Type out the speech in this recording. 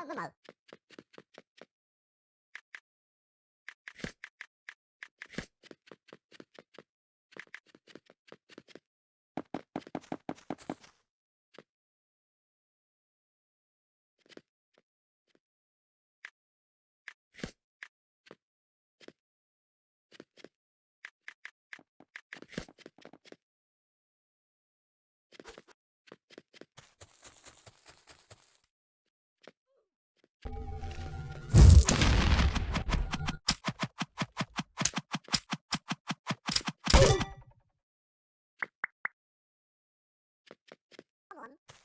mal mal mal. Come on.